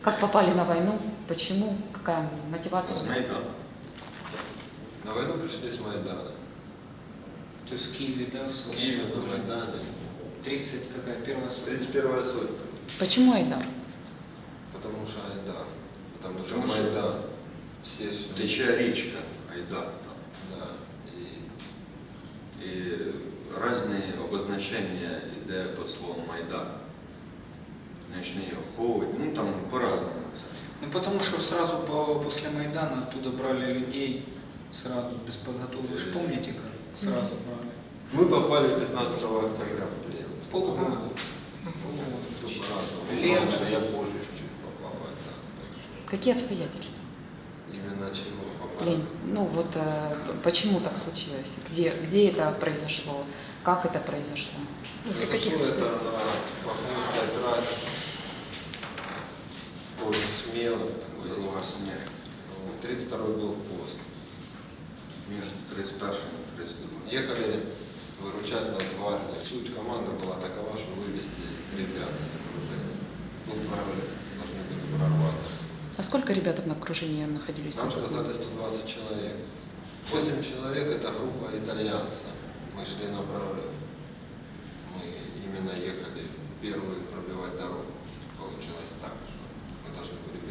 Как попали на войну? Почему? Какая мотивация? С Майдана. На войну пришли с Майдана. То есть в Киеве, да, в В своем? Киеве, на Майдане. 30 какая, первая сотня? 31 сотня. Почему Айдар? Потому что Айдар. Потому что Потому что- Майдан. Все же... Тече річка Айдар там. Да. И І різні обозначення йде по слову Майдан. Ночний охотник, ну там по-разному. Ну потому что сразу по, после Майдана оттуда брали людей, сразу без подготовки. Вы же помните, как сразу брали? мы попали 15 октября в плен. С полгода. Кто по-разному. Лето. Раньше я позже чуть-чуть попал в Майдан. Так что Какие обстоятельства? именно чего попали. Лень, ну вот э, почему так случилось? Где, где это произошло? Как это произошло? Произошло это на Бахмутской трассе. Тоже смело. такой смерть. 32 был пост. Між 31 і 32. Ехали выручать нас гвардии. Суть команды была такова, что вывести ребят из окружения. Был прорыв, должны были прорваться. А сколько ребят в окружении находились? Нам сказали момент? 120 человек. 8 человек это группа итальянцев. Мы шли на прорыв. Мы именно ехали первые пробивать дорогу. Получилось так, что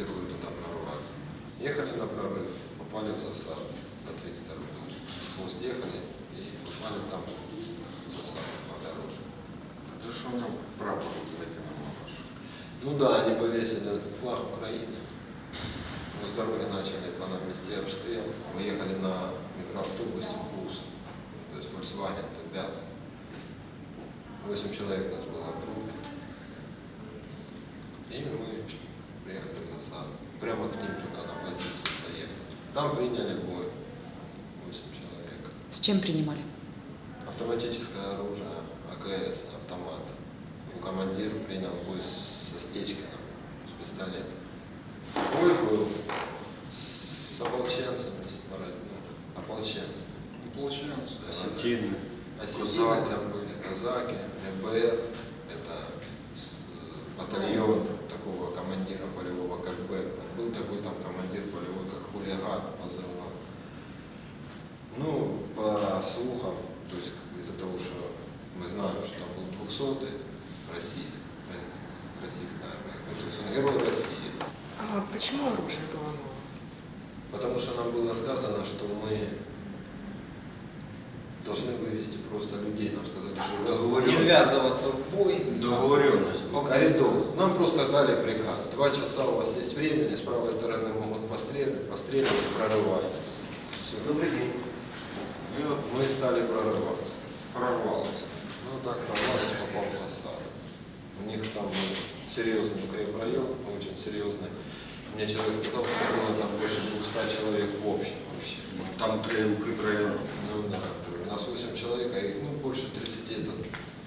первые туда прорваться. Ехали на прорыв, попали в засаду на 32 пост ехали и попали там в засаду по дороге. А ти що на прапор? Ну да, они повесили флаг Украины. Мы с дороги начали по нам вести обстрел. Мы ехали на микроавтобусе бус, то есть Volkswagen Т5. Восемь человек нас было в группе. И мы приехали в засаду. Прямо к ним туда на позицию заехали. Там приняли бой. Восемь человек. С чем принимали? Автоматическое оружие, АКС, автомат. И командир принял бой со Стечкиным, с пистолетом. Бой был с ополченцами, с ну, ополченцами. Ну, получается, Осетины. Осетины. Там были, казаки, ЭБР, это э, батальон такого командира полевого, как Бэтмен. Был такой там командир полевой, как хулиган позывной. Ну, по слухам, то есть из-за того, что мы знаем, что там был 200 российский, э, российская армия, ну, то есть он герой России. А почему оружие было новое? Потому что нам было сказано, что мы должны вывести просто людей. Нам сказали, что Не разговорим. ввязываться в бой. Договоренность. Коридор. Нам просто дали приказ. Два часа у вас есть времени, с правой стороны могут пострелять, пострелять, прорывайтесь. Все. Добрый день. И от Мы стали прорываться. прорвалися. Ну так прорвались, попал в засаду. У них там был серьезный укрепрайон, очень серьезный. Мне человек сказал, что было там больше 200 человек в общем вообще. Ну, Там три укріпрайони. Ну да, нас 8 человек, а их ну, больше 30, это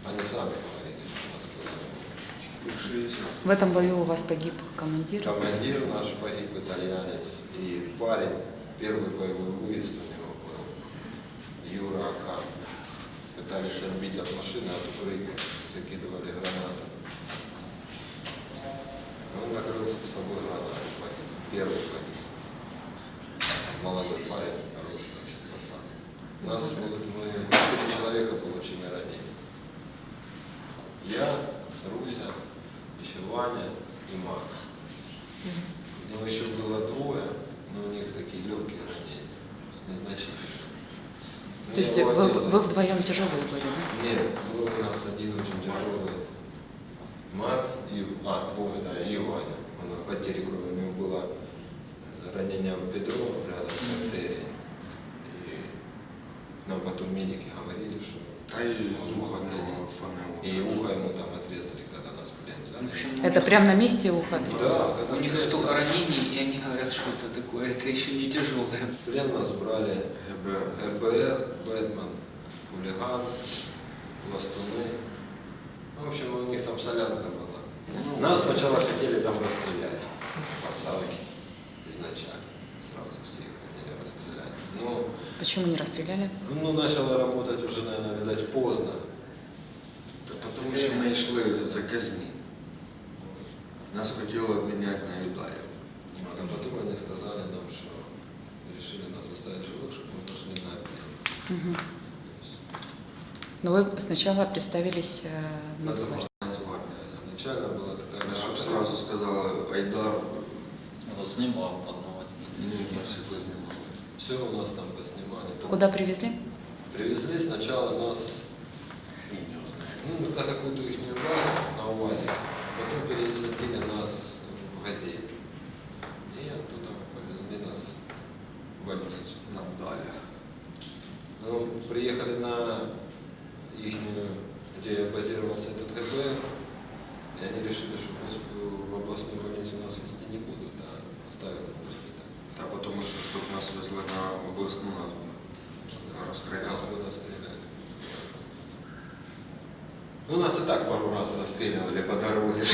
они сами говорили, что у нас было. 60. В этом бою у вас погиб командир. Командир наш погиб, итальянец, и парень, первый боевой выезд у него был, Юра Акан. Пытались отбить от машины, от укрытия, закидывали гранаты. Он накрылся с собой гранатой, погиб. Первый погиб. Молодой парень, хороший очень пацан. У нас было, мы четыре человека получили ранения. Я, Руся, еще Ваня и Макс. Ну, еще было двое, но у них такие легкие ранения, незначительные. То есть вы, отец вы вдвоем тяжелые были, да? Нет, был у нас один очень тяжелый. Макс и... А, двое, да, и Ваня. Он от потери крови. У него было ранение в бедро рядом с артерией. И нам потом медики говорили, что уха отойдет. не фанило. И ухо ему там отрезали, когда нас в плен взяли. общем, Это них- прямо на месте ухо? Да, когда У них столько ранений, и они говорят, что это такое, это еще не тяжелое. В плен нас брали ГБР. ГБР, Бэтмен, хулиган, пластуны. Ну, в общем, у них там солянка была. Ну, Нас сначала хотели там расстрелять, посадки изначально. Сразу все их хотели расстрелять. Но Почему не расстреляли? Ну, начало работать уже, наверное, видать, поздно. Да потому что мы шли за казни. Нас хотели обменять на Юдаев. А там потом они сказали нам, что решили нас оставить живых, чтобы мы пошли на обмен. Угу. Но вы сначала представились э, нацгвардией. Изначально была такая... Я сразу сказала Айдар. Я вас снимал, познавать. Нет, я все это снимал. Все у нас там поснимали. Там Куда привезли? Привезли сначала нас ну, на какую-то их базу на УАЗе, потом пересадили нас в газель. И оттуда повезли нас в больницу. Нам дали. Ну, приехали на их, где базировался этот ГБ, и они решили, что госп- в областную больницу нас везти не будут, а оставят в госпиталь. А потому что, чтобы нас везли на областную, надо Нас расстреляли. бы расстреляли. Ну, нас и так пару раз расстреливали по дороге.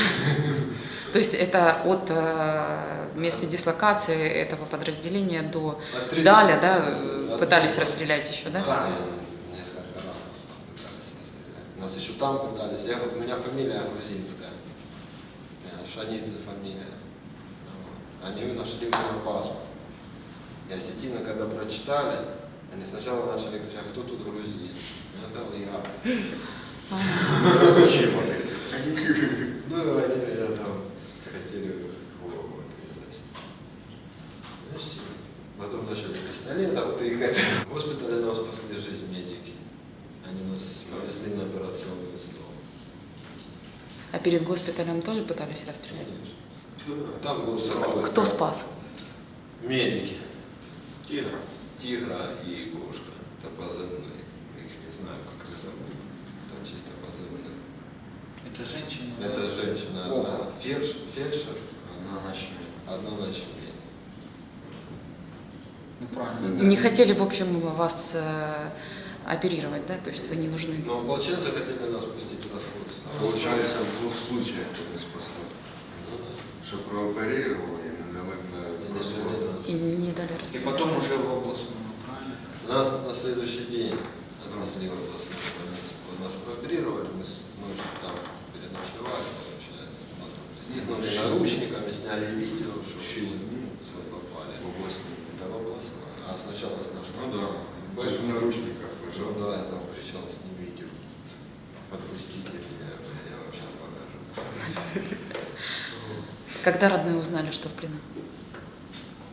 То есть это от э, места дислокации этого подразделения до От 30 Даля, да, От- пытались расстрелять еще, да? Да, несколько раз пытались расстрелять. Нас еще там пытались. Я, у меня фамилия грузинская. Шанидзе фамилия. Они нашли меня паспорт. И осетины, когда прочитали, они сначала начали кричать, кто тут грузин? Я сказал, я. Это? Ну, они меня там хотели голову отрезать. Ну, все. Потом начали пистолетом тыкать. В госпитале нам спасли жизнь медики. Они нас повезли на операционный стол. А перед госпиталем тоже пытались расстрелять? Там был такой... Кто спас? Медики. Тигра. Тигра и кошка. Это позывные. Я их не знаю, как зовут. Там чисто позывные. Это женщина. Это женщина одна. Фельдшер, фельдшер Одна ночная. одна ночмедь. Ну правильно. Не хотели, в общем, вас э, оперировать, да? То есть вы не нужны. Но ополченцы хотели нас пустить в расход. Получается, в двух случаях это спасло. Ну. Что прооперировал и не дали И на расход. И не дали И расстрелять. потом уже в областную, правильно? Нас на следующий день отвезли в областную больницу. Нас прооперировали, мы ночью там переночевали, получается. Нас там пристегнули наручниками, сняли видео, что все попали. В областную. А сначала с нашего. Ну да. Даже в наручниках лежал. да, я там кричал, снимите. Отпустите меня, я вам сейчас покажу. Когда родные узнали, что в плену?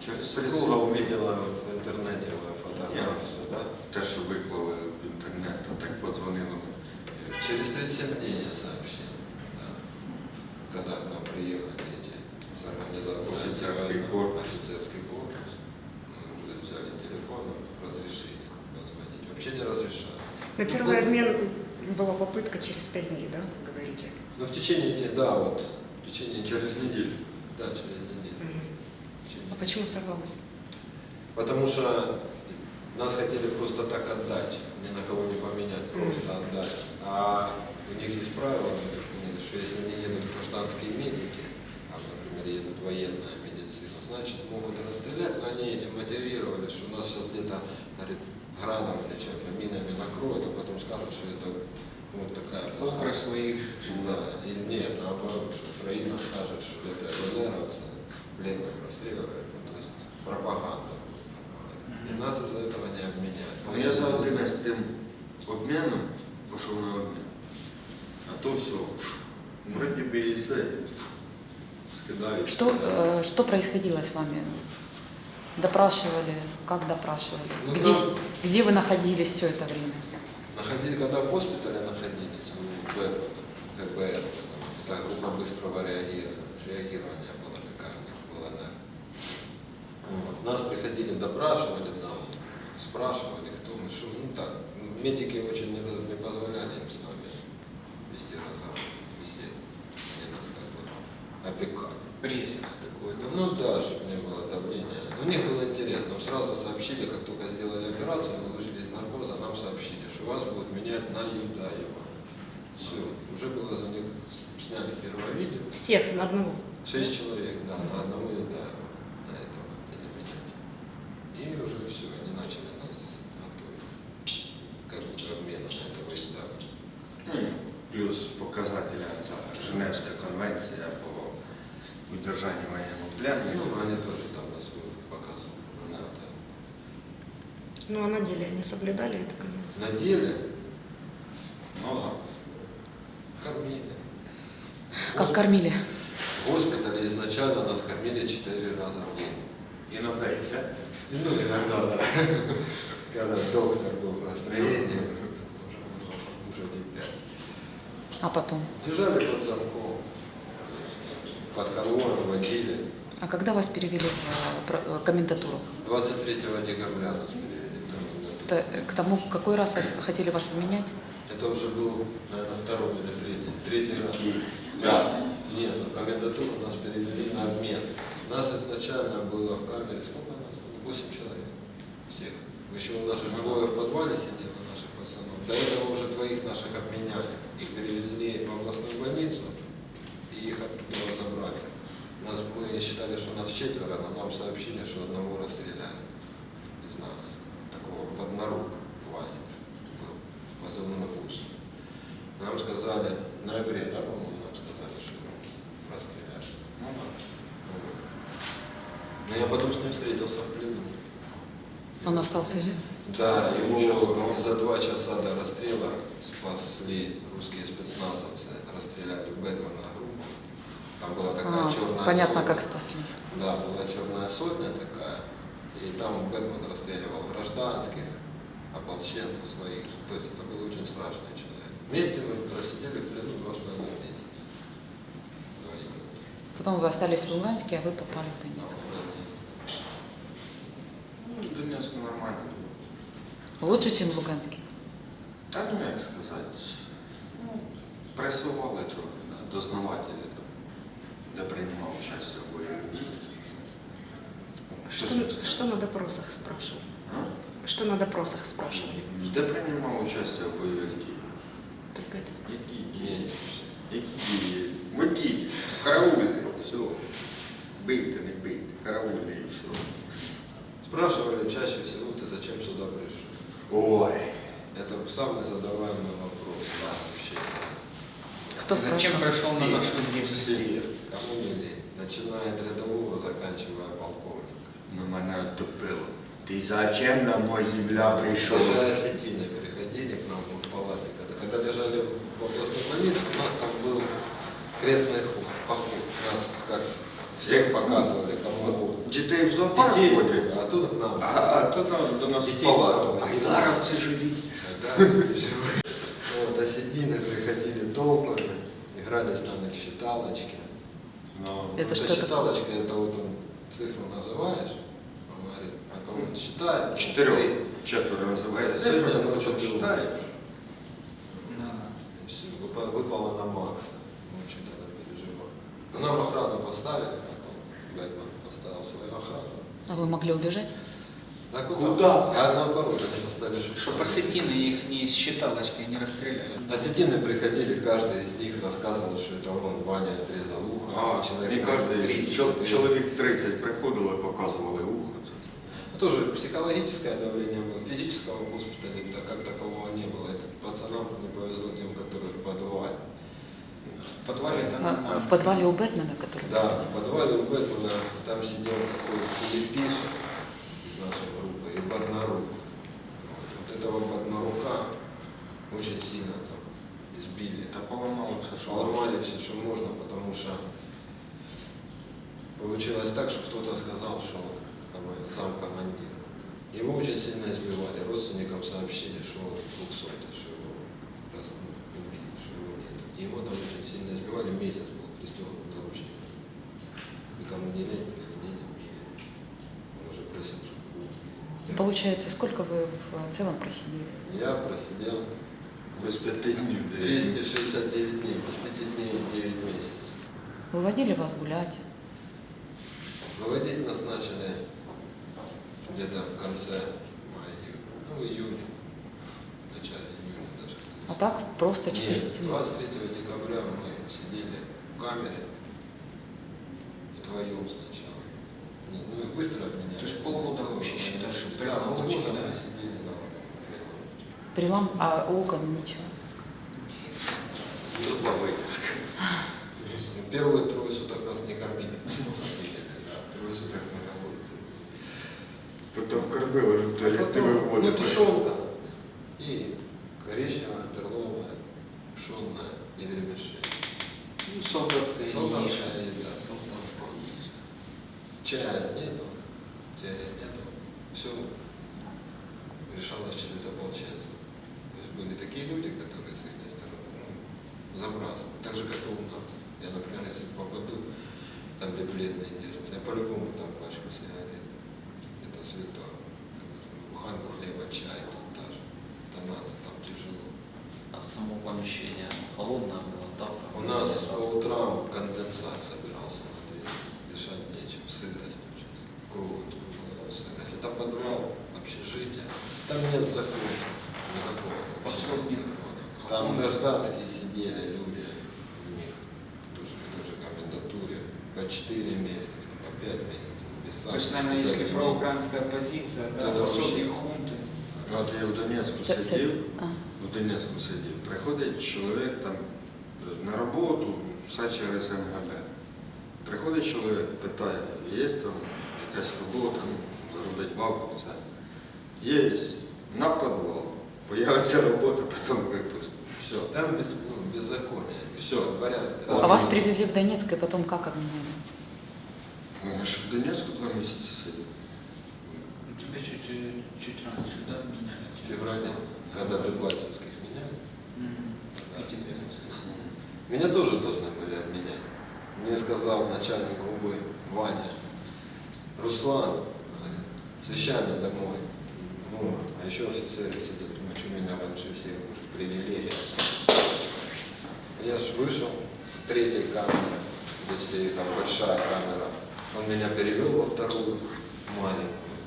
Через Супруга увидела в интернете мою фотографию, да? Те, що виклали в інтернет, а так подзвонили. Через 37 дней я сообщил, да. когда к нам приехали эти с организации Офицерский антивойны, корпус. офицерский корпус. Мы уже взяли телефон, разрешили позвонить. Вообще не разрешали. На первый обмен была попытка через пять дней, да, говорите? Но в течение, те- да, вот, в течение Через неделю. Да, через неделю. Течение А почему сорвалось? Потому что нас хотели просто так отдать, ни на кого не поменять, просто отдать. А у них есть правило, поняли, что если не едут гражданские медики, а, например, едут военная медицина, значит, могут расстрелять, но они этим мотивировали, что нас сейчас где-то, говорит, градом или чем-то, минами накроют, а потом скажут, что это вот такая Охра своих. Да, или нет, наоборот, что Украина скажет, что это ЛНРовцы пленных расстреливают, ну, то есть пропаганда. И нас из-за этого не обменяют. Ну, я за один з тим обміном пішов на обмін. А то все. Вроді би і це скидають. Что, э, что происходило с вами? Допрашивали? Как допрашивали? Ну, где, там- где вы находились все это время? Находили, когда в госпитале находились, у Б- ГБР, это группа быстрого реагирования, была такая у них в ЛНР. Вот. Нас приходили, допрашивали там, спрашивали, кто мы, что, ну так, медики очень не, не позволяли им с нами вести разговор, беседу. Они нас как бы опекали. Прессинг такой, да? Ну да, чтобы не было давления. У них было интересно. Сразу сообщили, как только сделали операцию, мы вышли из наркоза, нам сообщили, что вас будут менять на Юдаева. Все, уже было за них, сняли первое видео. Всех на одного. Шесть человек, да, на одного Юдаева. На этого хотели менять. И уже все, они начали нас готовить. Как бы к обмену на этого Юдаева. Ну, Плюс показателя ця Женевська конвенція по удержанню воєнного Ну, пленника. они тоже там на свой показывали. Ну, а на деле они соблюдали эту конвенцию? На деле Ну да. кормили. Как кормили? В госпитале изначально нас кормили четыре раза в день. Иногда и пять. Ну, иногда, да. Когда доктор был в настроении, уже не пять. А потом? Держали под замком, под конвоем водили. А когда вас перевели в э, э, комендатуру? 23 декабря нас перевели. Это, к тому, какой раз хотели вас обменять? Это уже был, наверное, второй или третий. Третий раз. Да. Нет, в комендатуру нас перевели на обмен. Нас изначально было в камере, сколько нас было? Восемь человек. Всех. Еще у нас же двое в подвале сидело наших пацанов. До этого уже двоих наших обменяли. Их перевезли в областную больницу и их оттуда забрали. Нас, мы считали, что нас четверо, но нам сообщили, что одного расстреляли из нас. Такого поднорук Вася был, позывной Гусь. Нам сказали, в ноябре, да, по-моему, нам сказали, что расстреляли. Ну да. Но я потом с ним встретился в плену. Он остался жив? Да, его за два часа до расстрела спасли русские спецназовцы, расстреляли Бэтмена группу. Там была такая А, черная понятно, сотня. как спасли. Да, была черная сотня такая, и там Бэтмен расстреливал гражданских, ополченцев своих. же. То есть это был очень страшный человек. Вместе мы просидели в плену два с половиной месяца. Потом вы остались в Луганске, а вы попали в Донецк. Ну, в Донецке нормально було. Лучше, чем в Луганске? Та ну як сказати, ну, пресували трохи, да, дознавателі, да, де приймав Что, Що ж я скажу? что на допросах спрашивали? А? Что на допросах спрашивали? Де приймав участь у бойових діях? Только это. Які дії? Які дії? Водій, караульний, все. Бийте, не бийте, караульний і все. Спрашивали чаще всего, ты зачем сюда пришел? Ой, Это самый задаваемый вопрос да, вообще. Кто Зачем спрашивал? пришел на Все. нашу землю? Все, кому не лень, начиная от рядового, заканчивая полковника. ну мене оттопило. Ти зачем на мою земля прийшов? Даже осетины приходили к нам в палате. Когда, когда лежали в областной больнице, у нас там был крестный ход, поход. Нас как всех показывали, кому Дітей в зоопарк детей, ходять, а тут к нам. а, а то на- до нас в Дітей палату. мало. Айдаровці живі. Да, живые. Вот, осетины приходили толпами, играли с нами в считалочки. Ну, Это Это что считалочка, это вот он цифру называешь, он говорит, а кого он считает? Чотирьох. Ты. Четверо називається. Сегодня ночью ты читаєш. умрешь. Да. И всё, выпа- выпало на Макса. Мы очень тогда переживали. Но нам охрану поставили, потом Бэтмен поставил свою охрану. А вы могли убежать? Да Куда? А наоборот, они поставили Чтоб осетины их не с считалочкой не расстреляли. Осетины приходили, каждый из них рассказывал, что это он, Ваня, отрезал ухо. А, человек і кожен 30. чол- чоловік 30 приходило і показували ухо. Це все. Тоже психологическое давление было, физического в госпитале так, как такового не было. Это пацанам не повезло тем, которые в подвале. В подвале это А, нормально. В подвале у Бэтмена, который... Да, в подвале у Бэтмена там сидел такой Филиппиша из нашей группы и Боднарук. Вот, вот этого Боднарука очень сильно там избили. Та поламало все, що Ломали все, что можно, потому что получилось так, что кто-то сказал, что он как бы, замкомандир. Его очень сильно избивали. Родственникам сообщили, что он двухсотый, что его раз, ну, убили, что его нет. И Его там очень сильно избивали, месяц был пристегнут к наручникам. Никому не лень, приходили. Он уже просил, чтобы его убили. Получается, сколько вы в целом просидели? Я просидел без п'яти днів. де- 269 дней, без 5 дней и 9 месяцев. Выводили вас гулять? Выводить нас начали где-то в конце мая, ну, июня, в начале июня даже. А так просто Нет, 4 стены? 23 декабря мы сидели в камере вдвоем сначала. Не, Ну, их быстро обменяли. То есть полгода вообще считаешь, что Да, полгода точки, да? мы сидели на Прилам, а окон ничего. Трудовий. Первые трое суток нас не кормили. Да, Трое суток мы на улице. Потом кормила в туалет, ты Потом, выводишь. ну, тушенка и коричневая, перловая, пшенная и вермишель. Ну, солдатская Солдатская еда. Солдатская. Чая нету, чая нету. Все решалось через ополченцев. То есть были такие люди, которые с их стороны ну, забрасывали. Так же, как и у нас. Я, например, если попаду, там где пленные держатся, я по-любому там пачку сигарет. Это Буханку хлеба, чай тут даже. Это надо, там тяжело. А само помещение холодное было, да? У нас по утрам конденсат собирался на двери. Дышать нечем, сырость очень. Круг сырость. Это подвал, общежитие. Там нет закона. Никакого. Пособник. Там гражданские сидели люди в них. Тоже в той же комендатуре. По 4 месяца, по 5 месяцев. Без То есть, санкций, наверное, без если обвинений. проукраинская позиция, да, Это пособник вообще- хунты. Ну, От я в Донецьку С- с- сидів, А. в Донецьку сидів. Приходить чоловік там на роботу, все через МГБ. Приходить чоловік, питає, є там якась робота, ну, заробить бабу, це. Є, на підвал. Появиться робота, потім випустить. Все, там без, ну, беззаконие. Всё. порядок. А вас привезли в Донецк и потом как обменяли? Ну, я ж в Донецьку два місяці сидів. Ну, Тебя чуть, э, чуть раньше, да, меняли? В феврале, когда Дебальцевских меняли. Мгм. И тебе. Меня тоже должны были обменять. Мне сказал начальник УБ Ваня, Руслан, говорит, с вещами домой. Ну, а еще офицеры сидят, думаю, что меня раньше всех уже привилегия. Я ж вышел с третьей камеры, где все там большая камера. он меня перевел во вторую маленькую,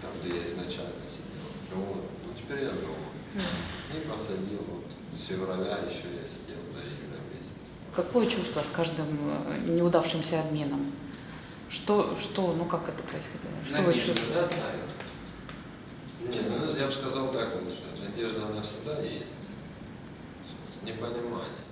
там, где я изначально сидел. Ну вот, ну теперь я дома. И посадил вот с февраля еще я сидел до июля месяца. Какое чувство с каждым э, неудавшимся обменом? Что, что, ну как это происходило? Что вы Надежда, чувствуете? да, давит? Не, ну я бы сказал так лучше. Надежда, она всегда есть. Непонимание.